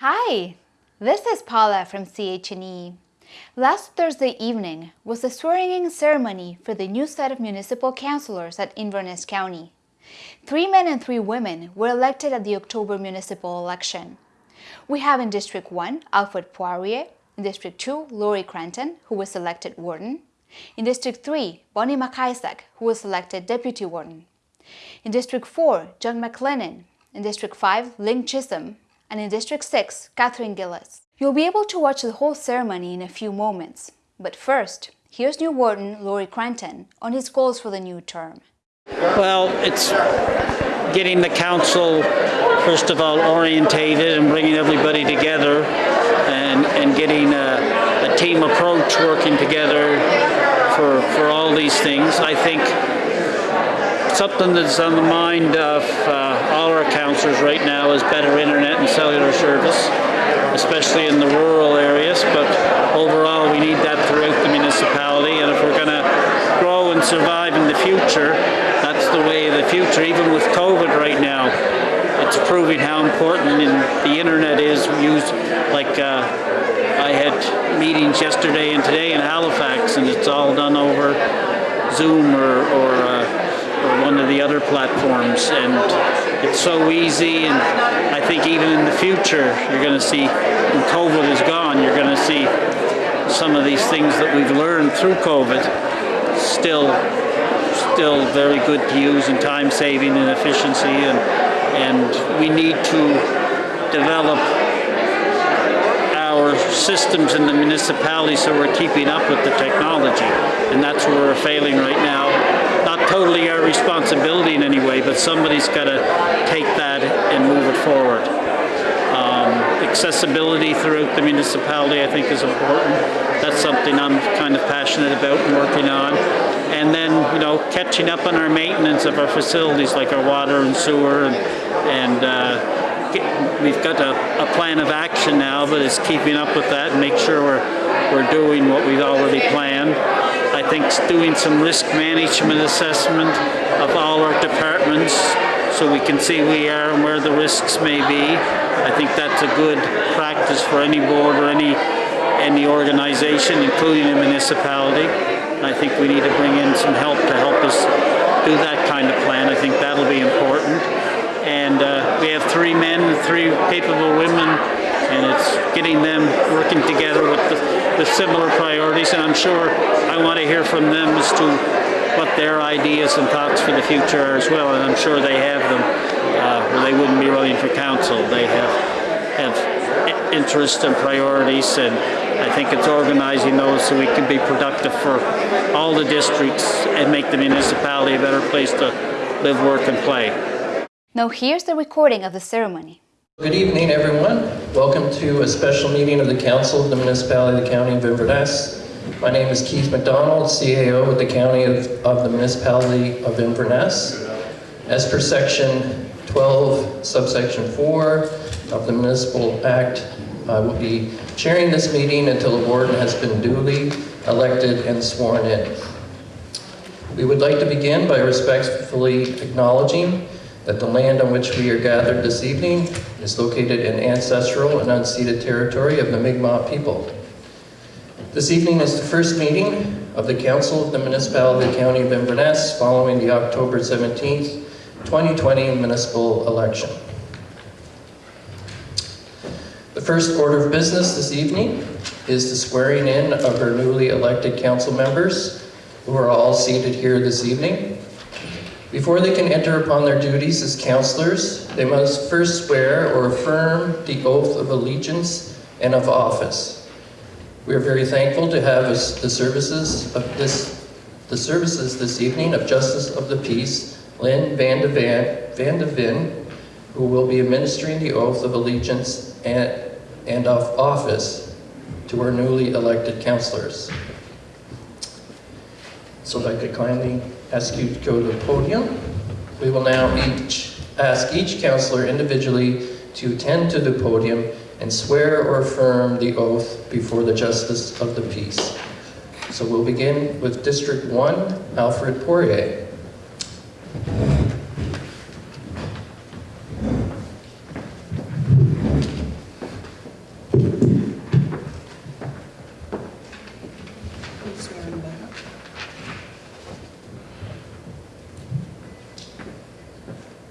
Hi, this is Paula from CHNE. Last Thursday evening was the swearing-in ceremony for the new set of municipal councilors at Inverness County. Three men and three women were elected at the October municipal election. We have in District 1 Alfred Poirier, in District 2 Laurie Cranton, who was elected warden, in District 3 Bonnie McIsaac, who was elected deputy warden, in District 4 John McLennan, in District 5 Lynn Chisholm, and in District 6, Catherine Gillis. You'll be able to watch the whole ceremony in a few moments, but first, here's new Warden Laurie Cranton on his goals for the new term. Well, it's getting the council, first of all, orientated and bringing everybody together and, and getting a, a team approach working together for, for all these things. I think something that's on the mind of uh, all our councillors right now is better internet and cellular service, especially in the rural areas. But overall, we need that throughout the municipality. And if we're going to grow and survive in the future, that's the way of the future. Even with COVID right now, it's proving how important the internet is used. Like uh, I had meetings yesterday and today in Halifax, and it's all done over Zoom or, or uh, or one of the other platforms and it's so easy and I think even in the future you're going to see when COVID is gone you're going to see some of these things that we've learned through COVID still still very good to use in time saving and efficiency and and we need to develop our systems in the municipality so we're keeping up with the technology and that's where we're failing right now totally our responsibility in any way, but somebody's got to take that and move it forward. Um, accessibility throughout the municipality, I think, is important. That's something I'm kind of passionate about and working on. And then, you know, catching up on our maintenance of our facilities, like our water and sewer, and, and uh, get, we've got a, a, plan of action now, but it's keeping up with that and make sure we're, we're doing what we've already planned. I think doing some risk management assessment of all our departments so we can see where we are and where the risks may be. I think that's a good practice for any board or any any organization, including a municipality. I think we need to bring in some help to help us do that kind of plan. I think that'll be important. And uh, we have three men, three capable women, and it's getting them working together with the, the similar priorities. And I'm sure I want to hear from them as to what their ideas and thoughts for the future are as well, and I'm sure they have them, uh, or they wouldn't be running for council. They have have interests and priorities, and I think it's organizing those so we can be productive for all the districts and make the municipality a better place to live, work, and play. Now here's the recording of the ceremony. Good evening, everyone. Welcome to a special meeting of the Council of the Municipality of the County of Inverness. My name is Keith McDonald, CAO with the County of, of the Municipality of Inverness. As per section 12, subsection 4 of the Municipal Act, I will be chairing this meeting until the warden has been duly elected and sworn in. We would like to begin by respectfully acknowledging that the land on which we are gathered this evening is located in ancestral and unceded territory of the Mi'kmaq people. This evening is the first meeting of the Council of the Municipality of County of Inverness following the October 17, 2020 municipal election. The first order of business this evening is the swearing in of our newly elected council members who are all seated here this evening. Before they can enter upon their duties as councillors, they must first swear or affirm the oath of allegiance and of office. We are very thankful to have the services of this, the services this evening of Justice of the Peace, Lynn Van de, Van, Van de Ven, who will be administering the oath of allegiance and, and of office to our newly elected councillors. So if I could kindly ask you to go to the podium. We will now each ask each councillor individually to attend to the podium and swear or affirm the oath before the justice of the peace. So we'll begin with District 1, Alfred Poirier.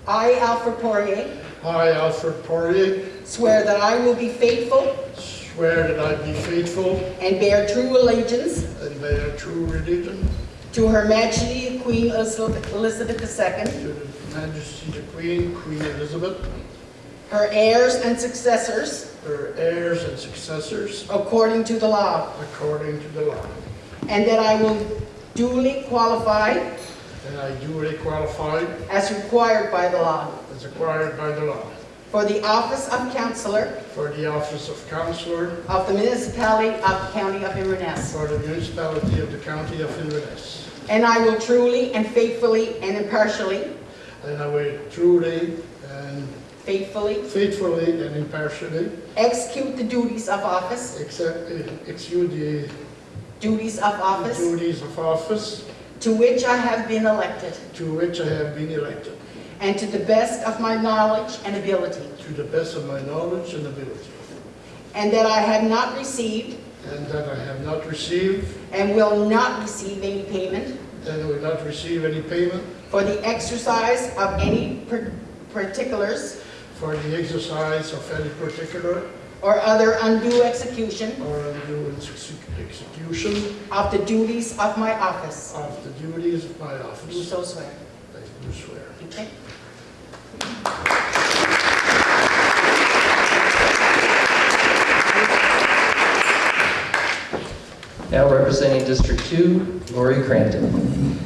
I, Alfred Poirier, I, Alfred Poirier, swear that I will be faithful. Swear that I be faithful. And bear true allegiance. And bear true religion. To Her Majesty Queen Elizabeth II, to the Majesty the Queen, Queen Elizabeth, her heirs and successors, her heirs and successors, according to the law, according to the law. and that I will duly qualify. And I duly qualify, as required by the law as acquired by the law. For the office of councillor for the office of councillor of the municipality of the county of Inverness. for the municipality of the county of Inverness. And I will truly and faithfully and impartially, And I will truly and faithfully. faithfully and impartially. Execute the duties of office, accept, eh, execute the duties of office. duties of office. To which I have been elected, to which I have been elected, and to the best of my knowledge and ability, to the best of my knowledge and ability. and that I have not received And that I have not received, and will not receive any payment and will not receive any payment for the exercise of any par- particulars for the exercise of any particular or other undue execution or undue exe- execution of the duties of my office. of the duties of my Do office. so swear. I do swear. Okay? Now representing District 2, Laurie Cranton.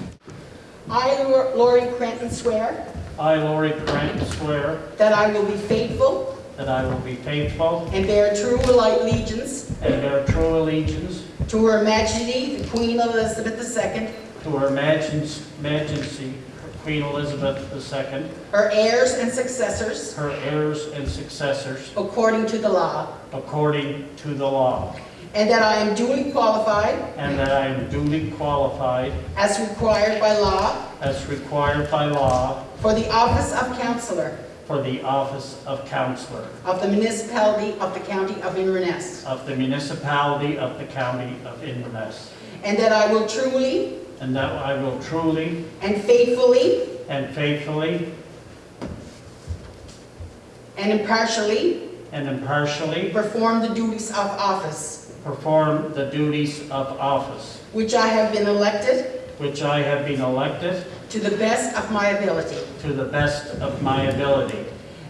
I, Lor- Laurie Cranton, swear I, Lori Grant, swear that I will be faithful that I will be faithful and bear true allegiance and bear true allegiance to Her Majesty, the Queen Elizabeth II, to Her Majesty Queen Elizabeth II, her heirs and successors, her heirs and successors, according to the law, according to the law, and that I am duly qualified, and that I am duly qualified, as required by law, as required by law, for the office of councillor for the office of councillor of the municipality of the county of Inverness, of the municipality of the county of Inverness, and that I will truly and that I will truly and faithfully and faithfully and impartially and impartially perform the duties of office perform the duties of office which I have been elected which I have been elected to the best of my ability, to the best of my ability,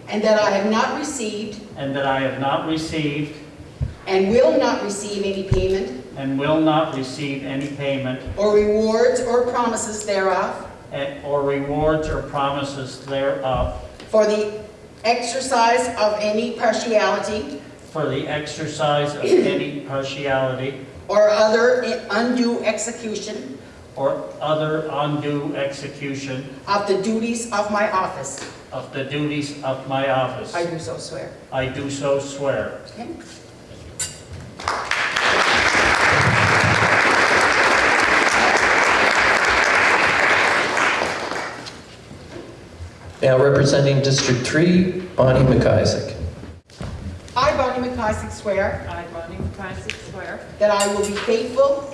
and that I have not received and that I have not received and will not receive any payment and will not receive any payment or rewards or promises thereof and- or rewards or promises thereof for the exercise of any partiality for the exercise of any partiality or other undue execution or other undue execution of the duties of my office. of the duties of my office. I do so swear. I do so swear. Okay? Now representing District 3, Bonnie McIsaac. I, Bonnie McIsaac, swear I, Bonnie McIsaac, swear that I will be faithful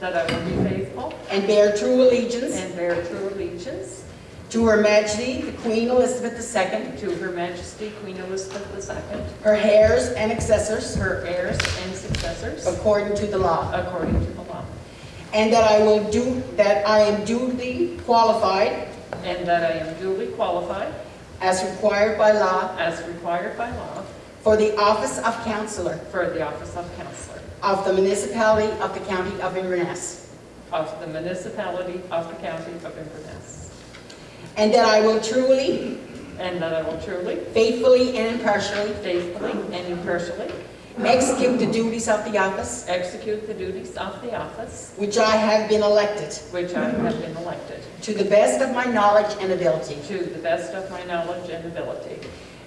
that I will be faithful and bear true allegiance and bear true allegiance to Her Majesty, the Queen Elizabeth II, to Her Majesty Queen Elizabeth II, her heirs and successors, her heirs and successors, according to the law, according to the law, and that I will do, that I am duly qualified and that I am duly qualified, as required by law as required by law, for the office of councillor for the office of councillor of the municipality of the county of Inverness, of the municipality of the county of Inverness, and that I will truly, and that I will truly, faithfully, and impartially faithfully, and impartially execute the duties of the office. Execute the duties of the office. Which I have been elected. Which I have been elected, to the best of my knowledge and ability, to the best of my knowledge and ability,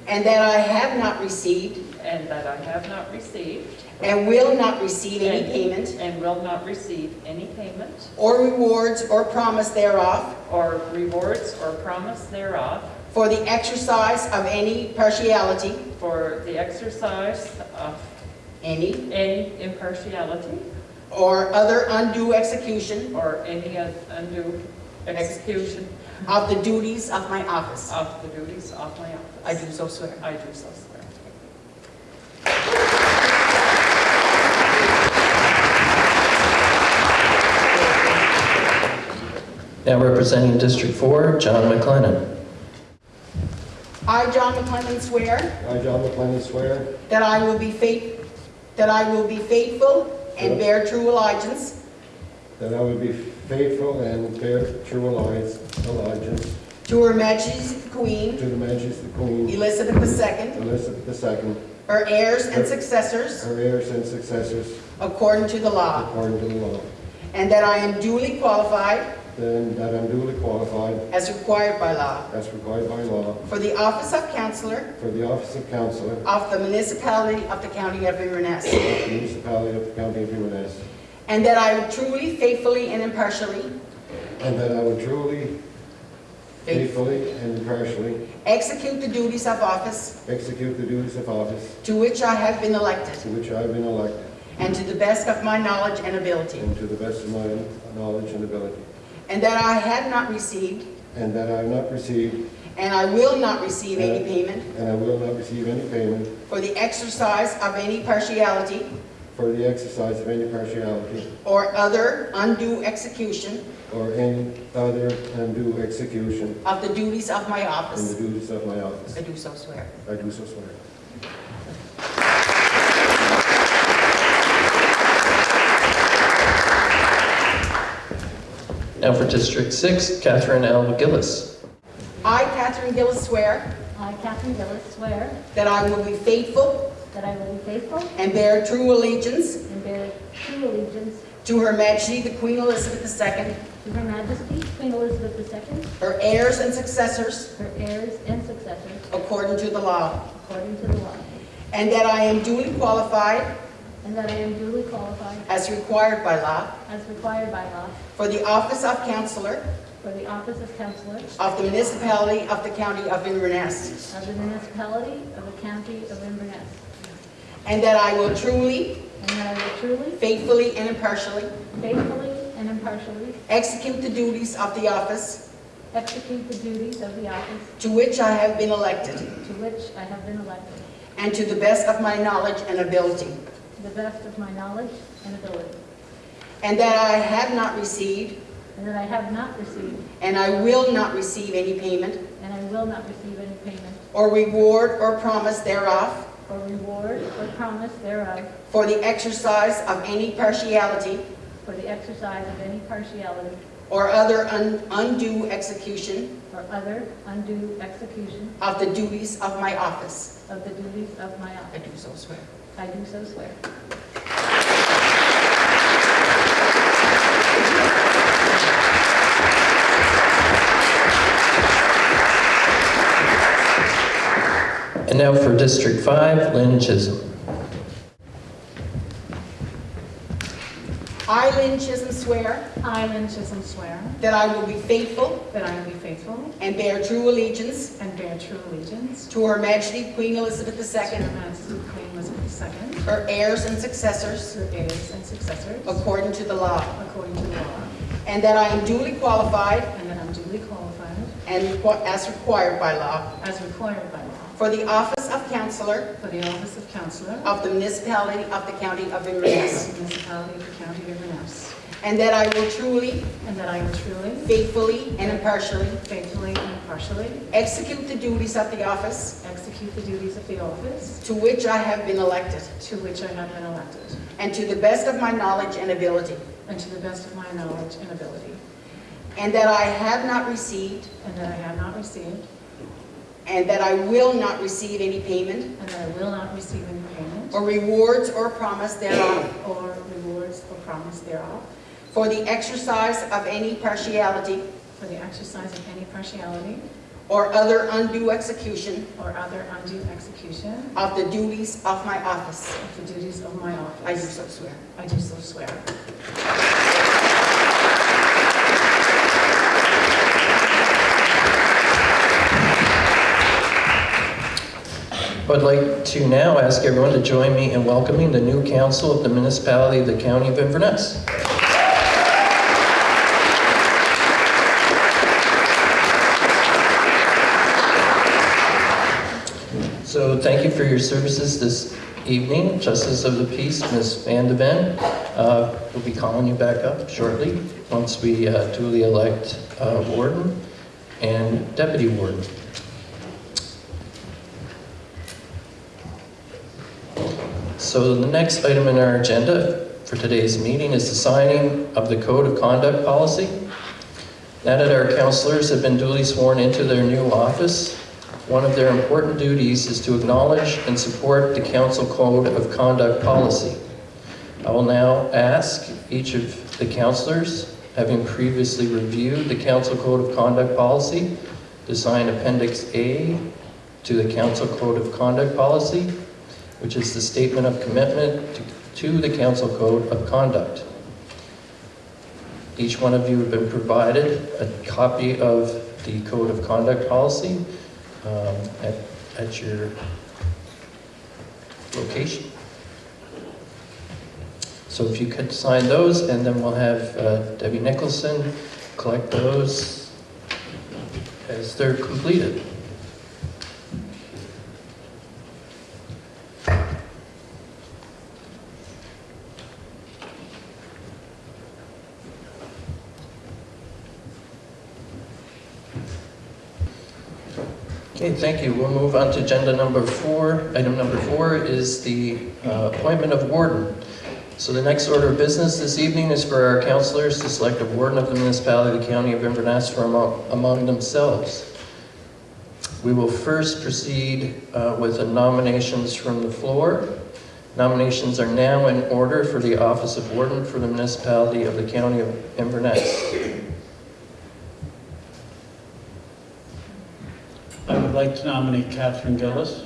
and that I have not received. And that I have not received. And will not receive any And- payment. And will not receive any payment. Or rewards or promise thereof. Or rewards or promise thereof. For the exercise of any partiality, for the exercise of any, any impartiality or other undue execution or any undue execution of the duties of my office. of the duties of my office. I do so swear. I do so swear. Now representing District 4, John McLennan. I, John McClellan, swear I, John McLennan, swear that I will be faith, that I will be faithful and bear true allegiance. That I will be faithful and bear true alliance, allegiance to Her Majesty the Queen, to the Majesty the Queen Elizabeth II, Elizabeth II, her heirs and successors, her heirs and successors, according to the law, according to the law. and that I am duly qualified, Then that I'm duly qualified, as required by law, as required by law, for the office of councillor for the office of councillor of of the municipality of the county of Inverness, the municipality of the county of Inverness, and that I will truly, faithfully, and impartially and that I will truly, faithfully, and impartially execute the duties of office execute the duties of office to which I have been elected, to which I have been elected, and to the best of my knowledge and ability, and to the best of my knowledge and ability, and that I have not received, and that I have not received, and I will not receive any payment and I will not receive any payment for the exercise of any partiality for the exercise of any partiality or other undue execution or any other undue execution of the duties of my in the duties of my office. I do so swear. I do so swear. Now for District 6, Catherine L. Gillis. I, Catherine Gillis, swear I, Catherine Gillis, swear that I will be faithful that I will be faithful and bear true allegiance and bear true allegiance to Her Majesty the Queen Elizabeth II, to Her Majesty Queen Elizabeth II, her heirs and successors, her heirs and successors, according to the law, according to the law, and that I am duly qualified, and that I am duly qualified, as required by law, as required by law, for the office of councillor for the office of councillor of the municipality of the county of Inverness, of the municipality of the county of Inverness, and that I will truly, and that I will truly, faithfully, and impartially faithfully, and impartially execute the duties of the office execute the duties of the office to which I have been elected, to which I have been elected, and to the best of my knowledge and ability, to the best of my knowledge and ability, and that I have not received, and that I have not received, and I will not receive any payment. And I will not receive any payment. Or reward or promise thereof. Or reward or promise thereof. For the exercise of any partiality. For the exercise of any partiality. Or other un- undue execution. Or other undue execution. Of the duties of my office. of the duties of my I office. do so swear. I do so swear. And now for District 5, Lynn Chisholm. I, Lynn Chisholm, swear I, Lynn Chisholm, swear that I will be faithful that I will be faithful and bear true allegiance and bear true allegiance to Her Majesty Queen Elizabeth to Her II, Majesty Queen Her heirs and successors, her heirs and successors, according to the law, according to the law, and that I am duly qualified. And that I'm duly qualified, and as required by law. As required by law, for the office of councillor for the office of councillor of the municipality of the county of of Inverness, the municipality of the county of Inverness, and that I will truly, and that I will truly, faithfully, and impartially faithfully, and impartially execute the duties of the office execute the duties of the office to which I have been elected, to which I have been elected, and to the best of my knowledge and ability, and to the best of my knowledge and ability, and that I have not received, and that I have not received, and that I will not receive any payment and that I will not receive any payment or rewards or promise thereof or rewards or promise thereof for the exercise of any partiality for the exercise of any partiality or other undue execution or other undue execution of the duties of my office. of the duties of my office. I do so swear. I do so swear. I'd like to now ask everyone to join me in welcoming the new council of the municipality of the County of Inverness. So thank you for your services this evening. Justice of the Peace, Ms. Van de Ven, uh, will be calling you back up shortly once we uh, duly elect uh, warden and deputy warden. So the next item in our agenda for today's meeting is the signing of the Code of Conduct Policy. Now that our counselors have been duly sworn into their new office, one of their important duties is to acknowledge and support the Council Code of Conduct Policy. I will now ask each of the counselors, having previously reviewed the Council Code of Conduct Policy, to sign Appendix A to the Council Code of Conduct Policy, which is the statement of commitment to- to the Council Code of Conduct. Each one of you have been provided a copy of the Code of Conduct Policy um, at at your location. So if you could sign those, and then we'll have uh, Debbie Nicholson collect those as they're completed. Okay, thank you. We'll move on to agenda number four. Item number four is the uh, appointment of warden. So the next order of business this evening is for our councilors to select a warden of the municipality of the county of Inverness from among- among themselves. We will first proceed uh, with the nominations from the floor. Nominations are now in order for the office of warden for the municipality of the county of Inverness. I would like to nominate Catherine Gillis.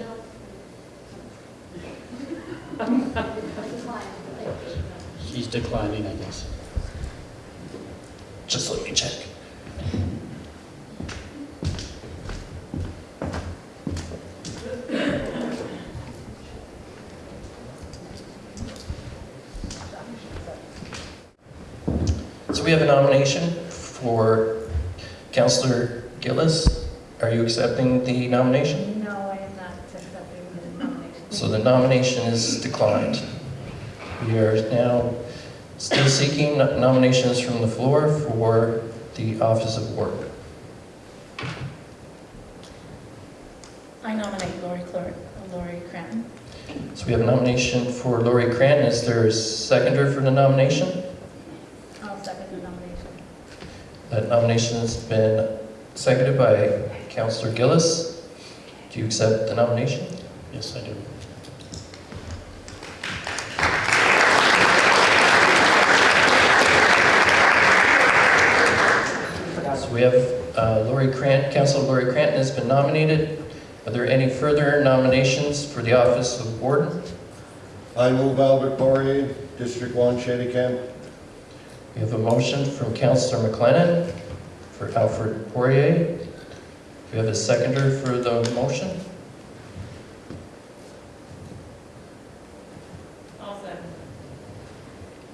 She's declining, I guess. Just let me check. So we have a nomination for Councillor Gillis. Are you accepting the nomination? No, I am not accepting the nomination. So the nomination is declined. We are now still seeking nominations from the floor for the office of Work. I nominate Lori Clor- Laurie Cranton. So we have a nomination for Laurie Cranton. Is there a seconder for the nomination? I'll second the nomination. That nomination has been seconded by Councillor Gillis. Do you accept the nomination? Yes, I do. So we have uh, Laurie Cranton, Councilor Laurie Cranton has been nominated. Are there any further nominations for the office of warden? I move Albert Poirier, District One, Chéticamp. We have a motion from Councillor McLennan for Alfred Poirier. We have a seconder for the motion. I'll second.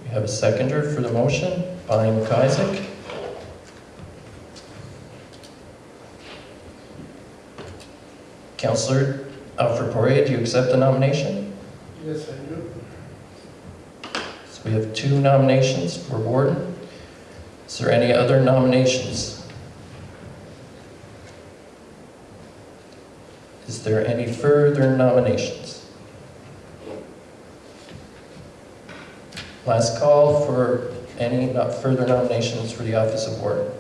We have a seconder for the motion, Bonnie McIsaac. Councillor Alfred Poirier, do you accept the nomination? Yes, I do. So we have two nominations for warden. Is there any other nominations? Is there any further nominations? Last call for any further nominations for the office of warden.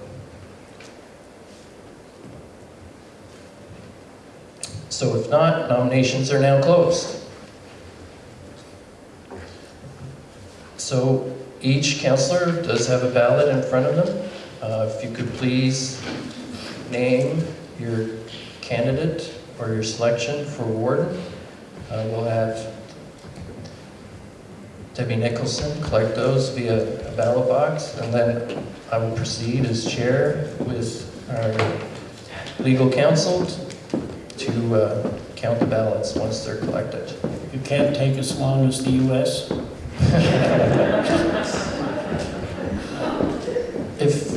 So if not, nominations are now closed. So each counselor does have a ballot in front of them. Uh, If you could please name your candidate or your selection for warden. Uh, We'll have Debbie Nicholson collect those via a ballot box, and then I will proceed as chair with our legal counsel to uh, count the ballots once they're collected. It can't take as long as the US. If,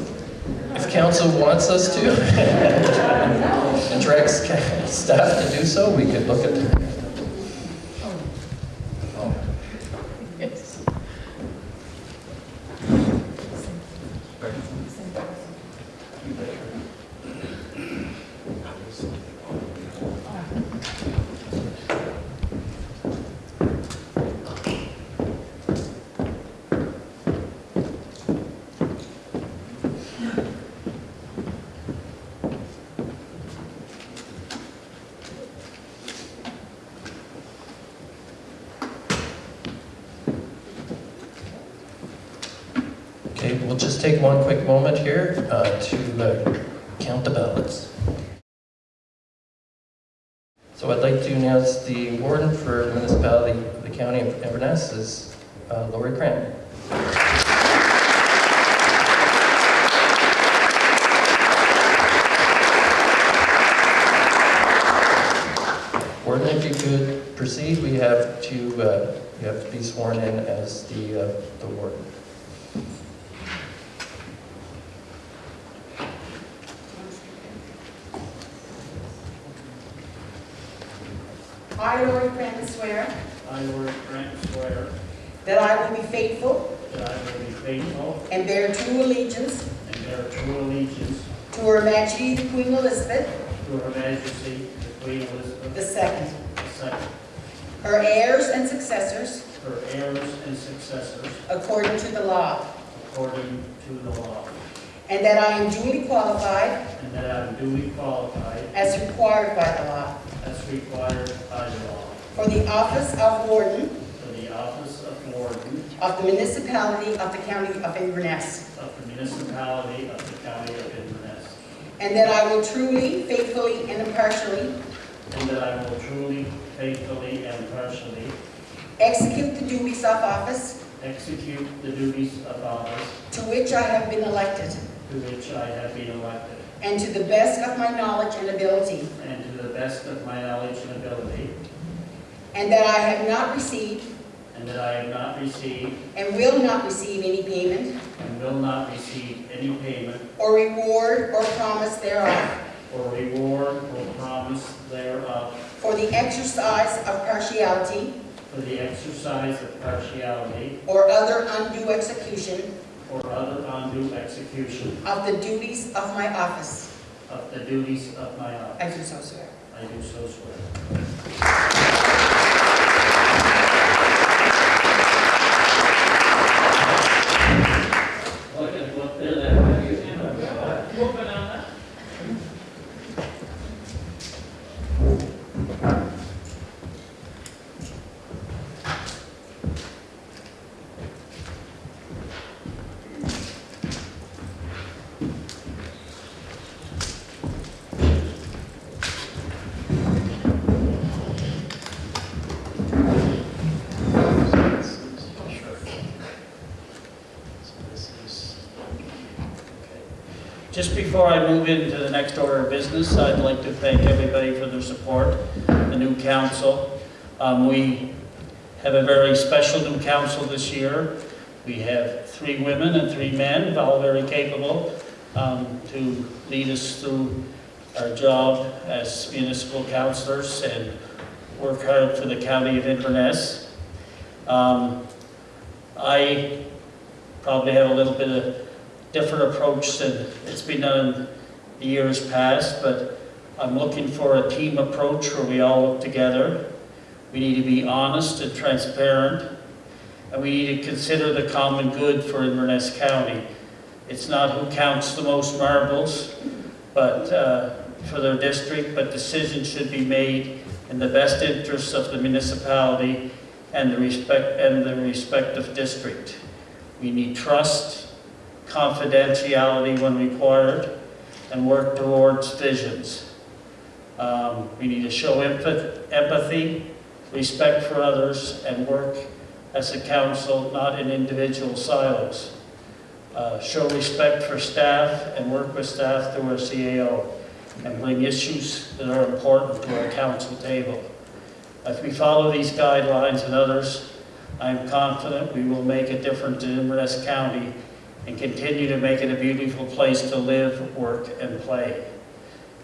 if council wants us to, ca- staff to do so, we could look at. Oh. Yes. Okay, we'll just take one quick moment here uh, to uh, count the ballots. So I'd like to announce the warden for the municipality of the county of Inverness is uh, Lori Cran. Warden, if you could proceed, we have to, uh, you have to be sworn in as the, uh, the warden. I, Laurie Cranton, swear I, Lord Grant, swear that I will be faithful that I will be faithful and bear true allegiance and bear true allegiance to Her Majesty the Queen Elizabeth to Her Majesty, the Queen Elizabeth II, II, her heirs and successors, her heirs and successors, according to the law, according to the law, and that I am duly qualified, and that I am duly qualified, as required by the law, as required by the law, for the office of Warden for the office of Warden of the municipality of the county of Inverness, of the municipality of the county of Inverness, and that I will truly, faithfully, and impartially and that I will truly, faithfully, and impartially execute the duties of office execute the duties of office to which I have been elected, to which I have been elected, and to the best of my knowledge and ability, and to the best of my knowledge and ability, and that I have not received and that I have not received and will not receive any payment and will not receive any payment or reward or promise thereof or reward or promise thereof for the exercise of partiality for the exercise of partiality or other undue execution or other undue execution of the duties of my office. of the duties of my office. I do so swear. I do so swear. Just before I move into the next order of business, I'd like to thank everybody for their support, the new council. Um, We have a very special new council this year. We have three women and three men, all very capable, um, to lead us through our job as municipal councilors and work hard for the county of Inverness. Um, I probably have a little bit of different approach than it's been done in the years past, but I'm looking for a team approach where we all work together. We need to be honest and transparent, and we need to consider the common good for Inverness County. It's not who counts the most marbles, but uh, for their district, but decisions should be made in the best interests of the municipality and the respect and the respective district. We need trust, confidentiality when required, and work towards visions. Um, we need to show empathy, respect for others, and work as a council, not in individual silos. Uh, show respect for staff and work with staff through our CAO, and bring issues that are important to our council table. If we follow these guidelines and others, I am confident we will make a difference in Inverness County and continue to make it a beautiful place to live, work, and play.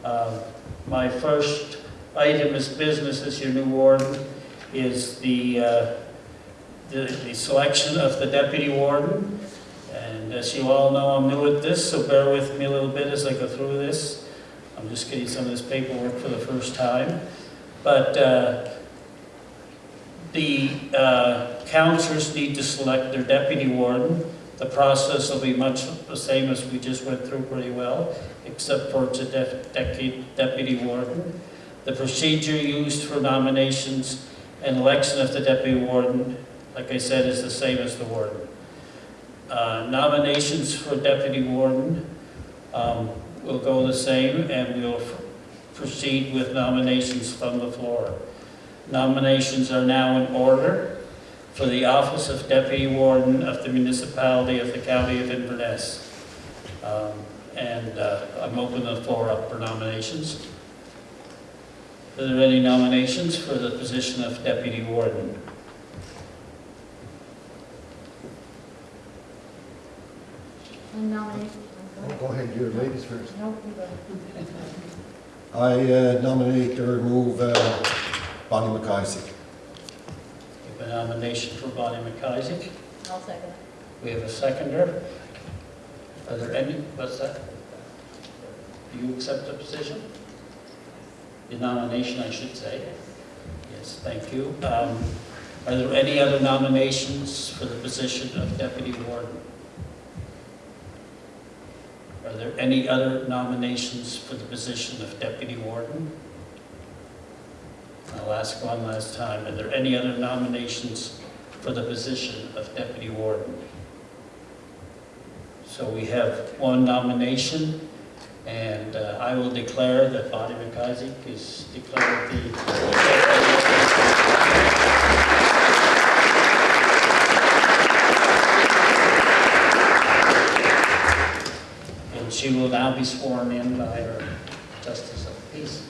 Um, My first item as business as your new warden is the, uh, the the selection of the deputy warden. And as you all know, I'm new at this, so bear with me a little bit as I go through this. I'm just getting some of this paperwork for the first time. But uh, the uh, counselors need to select their deputy warden. The process will be much the same as we just went through pretty well, except for it's deputy deputy warden. The procedure used for nominations and election of the deputy warden, like I said, is the same as the warden. Uh, Nominations for deputy warden um, will go the same, and we'll proceed with nominations from the floor. Nominations are now in order for the office of Deputy Warden of the Municipality of the County of Inverness. Um, And uh, I'm opening the floor up for nominations. Are there any nominations for the position of Deputy Warden? And nominate. Oh, Go ahead, do the ladies first. No, you. I uh, nominate or remove uh, Bonnie McIsaac. We have a nomination for Bonnie McIsaac. I'll second. We have a seconder. Are there any, what's that? Do you accept the position? The nomination, I should say. Yes, thank you. Um, Are there any other nominations for the position of deputy warden? Are there any other nominations for the position of deputy warden? I'll ask one last time. Are there any other nominations for the position of deputy warden? So we have one nomination, and uh, I will declare that Bonnie McIsaac is declared the... And she will now be sworn in by her Justice of the Peace.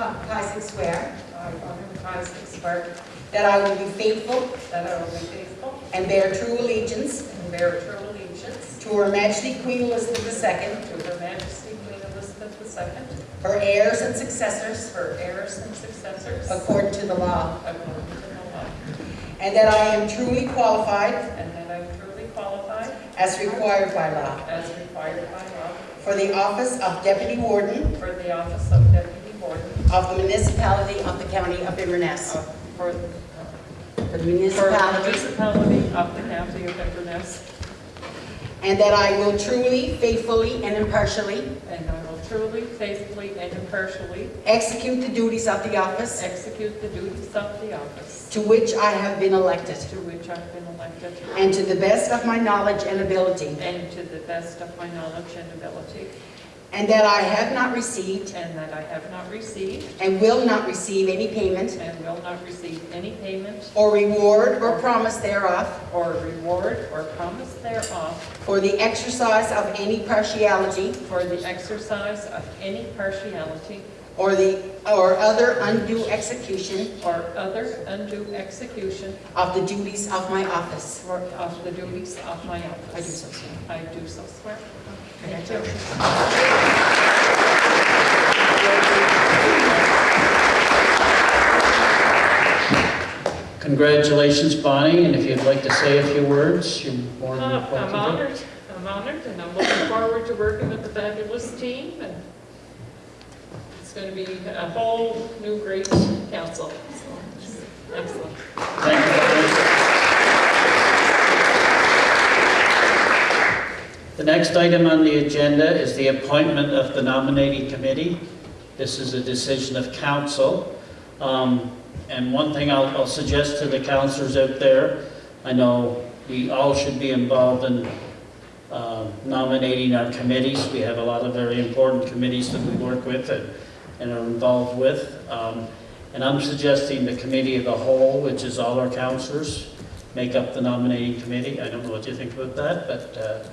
I, Bonnie swear I, McIsaac, swear that I will be faithful that I will be faithful and bear true allegiance and bear true allegiance to Her Majesty Queen Elizabeth II, to Her Majesty Queen Elizabeth II, her heirs and successors, her heirs and successors, according to the law, according to the law, and that I am truly qualified, and that I am truly qualified, as required by law, as required by law, for the office of Deputy Warden. for the office of Deputy Of the municipality of the County of Inverness. of- for uh, For the for the municipality, municipality of the County of Inverness, and that I will truly, faithfully, and impartially and I will truly, faithfully, and impartially execute the duties of the office execute the duties of the office to which I have been elected, to which I've been elected, and to the best of my knowledge and ability, and to the best of my knowledge and ability, and that I have not received and that I have not received and will not receive any payment and will not receive any payment or reward or promise thereof or reward or promise thereof for the exercise of any partiality for the exercise of any partiality or the, or other undue execution or other undue execution of the duties of my office. for- of the duties of my office. I do so swear. I do so swear. Congratulations. Congratulations, Bonnie, and if you'd like to say a few words, you're more than Uh, welcome I'm honored, I'm honored, and I'm looking forward to working with the fabulous team, and it's going to be a whole new great council. So, Excellent. Thank you, Bonnie. The next item on the agenda is the appointment of the nominating committee. This is a decision of council. Um, And one thing I'll I'll suggest to the councilors out there, I know we all should be involved in um, nominating our committees. We have a lot of very important committees that we work with and and are involved with. Um, And I'm suggesting the committee of the whole, which is all our councilors, make up the nominating committee. I don't know what you think about that, but uh,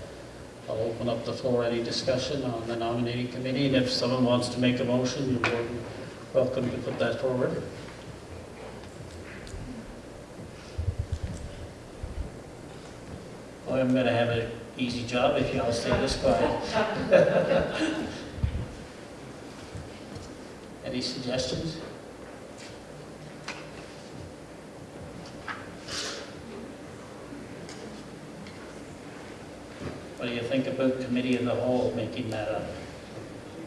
I'll open up the floor, any discussion on the nominating committee, and if someone wants to make a motion, you're more than welcome to put that forward. Well, I'm gonna have an easy job if y'all stay this quiet. Any suggestions? What do you think about committee of the whole making that up?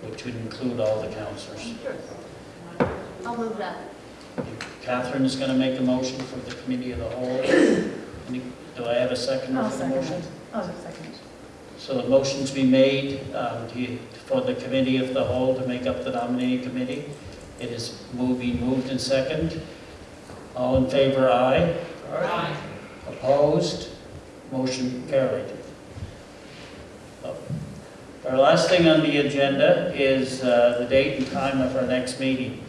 Which would include all the councillors. I'll move that. Catherine is going to make a motion for the committee of the whole. Any- Do I have a second I'll for the second motion? it. I'll second it. So the motion's been made um, do you- for the committee of the whole to make up the nominating committee. It is moving, moved and second. All in favor, aye. Aye. Opposed? Motion carried. Our last thing on the agenda is uh, the date and time of our next meeting.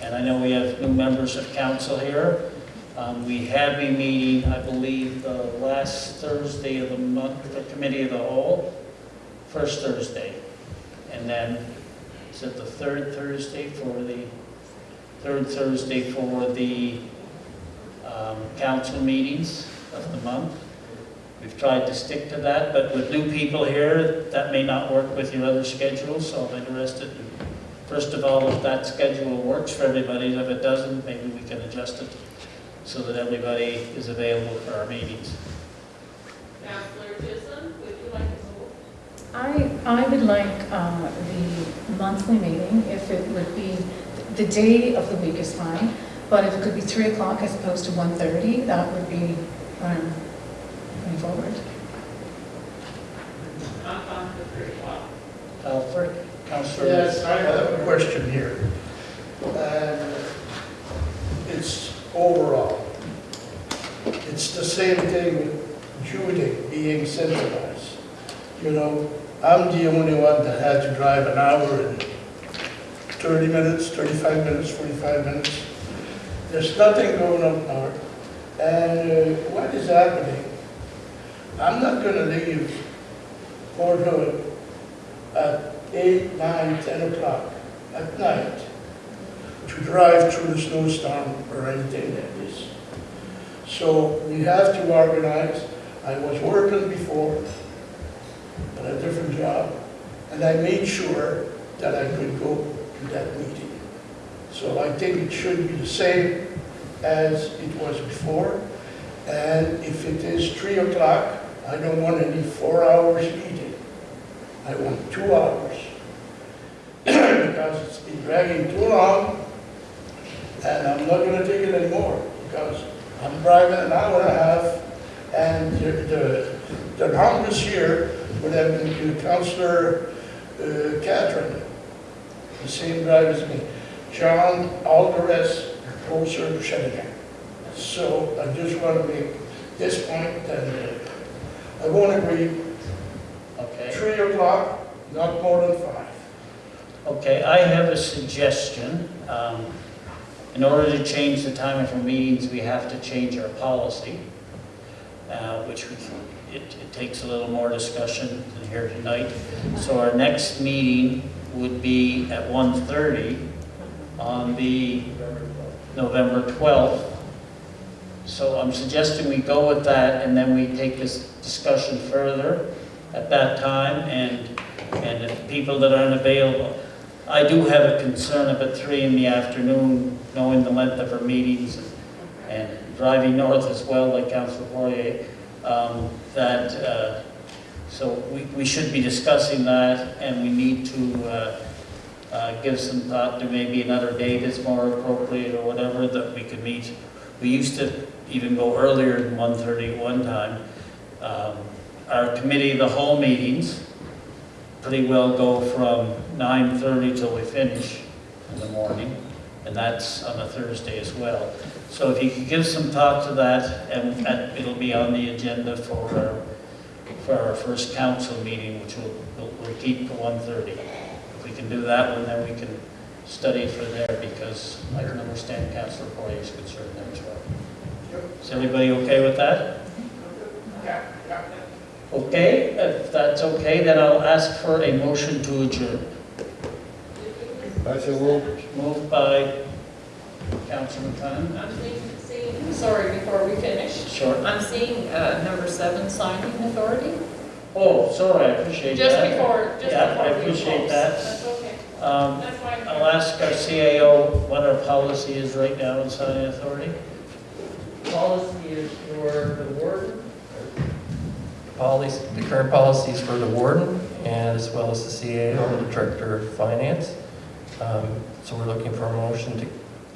And I know we have new members of council here. Um, We have been meeting, I believe, the last Thursday of the month, the committee of the whole, first Thursday. And then, is it the third Thursday for the, third Thursday for the um, council meetings of the month? We've tried to stick to that, but with new people here, that may not work with your other schedules, so I'm interested in, first of all, if that schedule works for everybody, if it doesn't, maybe we can adjust it so that everybody is available for our meetings. Councillor Chisholm, would you like to? I, I would like uh, the monthly meeting, if it would be, the day of the week is fine, but if it could be 3 o'clock as opposed to 1:30, that would be um, going forward. I'm fine with three o'clock. Alfred, Councillor? Yes, I have a question here. And it's overall. It's the same thing with Judy being centralized. You know, I'm the only one that had to drive an hour and 30 minutes, 35 minutes, 45 minutes. There's nothing going on north. And uh, what is happening? I'm not gonna leave Port Hood at 8, 9, 10 o'clock at night to drive through the snowstorm or anything like this. So we have to organize. I was working before at a different job, and I made sure that I could go to that meeting. So I think it should be the same as it was before. And if it is 3 o'clock, I don't want any four hours meeting. I want two hours. Because it's been dragging too long, and I'm not gonna take it anymore, because I'm driving an hour and a half, and the, the, the longest here would have been to Councillor uh, Catherine, the same drive as me. John, all the rest closer to Shedigan. So I just want to make this point, and uh, I won't agree Okay. Three o'clock, not more than five. Okay, I have a suggestion. Um, In order to change the time of our meetings, we have to change our policy, uh, which we, it it takes a little more discussion than here tonight. So our next meeting would be at 1:30 on the November 12th. So I'm suggesting we go with that, and then we take this discussion further at that time, and, and people that aren't available, I do have a concern about three in the afternoon, knowing the length of our meetings and and driving north as well, like Councilor Poirier, um, that, uh, so we, we should be discussing that, and we need to, uh, uh, give some thought to maybe another date that's more appropriate or whatever, that we could meet. We used to even go earlier than 1:30 at one time. Um, Our committee, the whole meetings, pretty well go from 9:30 till we finish in the morning, and that's on a Thursday as well. So if you could give some thought to that, and and it'll be on the agenda for our, for our first council meeting, which we'll, we'll- we'll keep to 1:30. If we can do that one, then we can study for there, because I can understand Councilor Poirier's concern there as well. Is everybody okay with that? Okay, if that's okay, then I'll ask for a motion to adjourn. I shall move. Moved by Councilman Cunningham. I'm seeing, seeing, sorry, before we finish, Sure. I'm seeing uh, number seven, signing authority. Oh, sorry, I appreciate that. Just before, just Yeah, before I appreciate that. That's okay. Um, That's fine. I'll ask our CAO what our policy is right now in signing authority. Policy is for the warden, Policy, the current policy is for the warden and as well as the CAO, the Director of Finance. Um, So we're looking for a motion to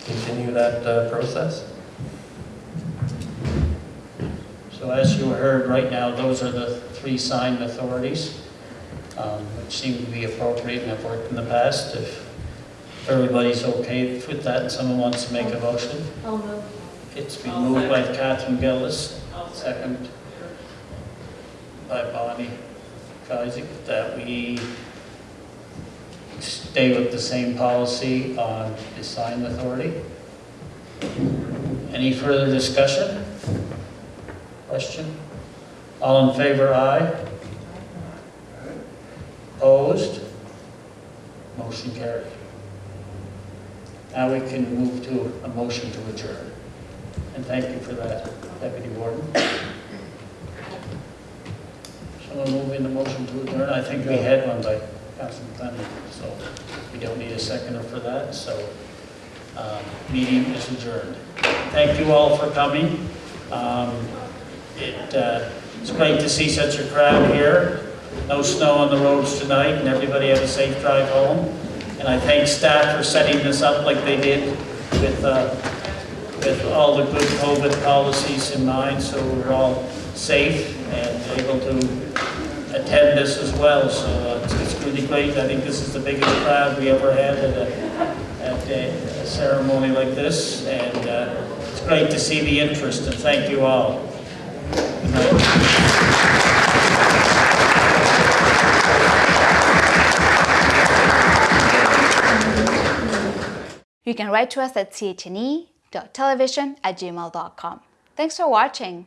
continue that uh, process. So as you heard right now, those are the three signed authorities, um, which seem to be appropriate and have worked in the past. If everybody's okay with that and someone wants to make a motion, I'll move. it's been moved by Catherine Gillis, I'll second by Bonnie Isaac, that we stay with the same policy on the signed authority. Any further discussion? Question? All in favor, aye? Opposed? Motion carried. Now we can move to a motion to adjourn. And thank you for that, Deputy Warden. Someone move in the motion to adjourn? I think we had one by Councilman Thunder, so we don't need a seconder for that, so um, meeting is adjourned. Thank you all for coming. Um, It, uh, it's great to see such a crowd here. No snow on the roads tonight, and everybody have a safe drive home. And I thank staff for setting this up like they did with, uh, with all the good COVID policies in mind, so we're all safe and able to attend this as well. So uh, it's it's really great. I think this is the biggest crowd we ever had at a, at a ceremony like this. And uh, it's great to see the interest, and thank you all. You can write to us at chne.television at gmail.com. Thanks for watching.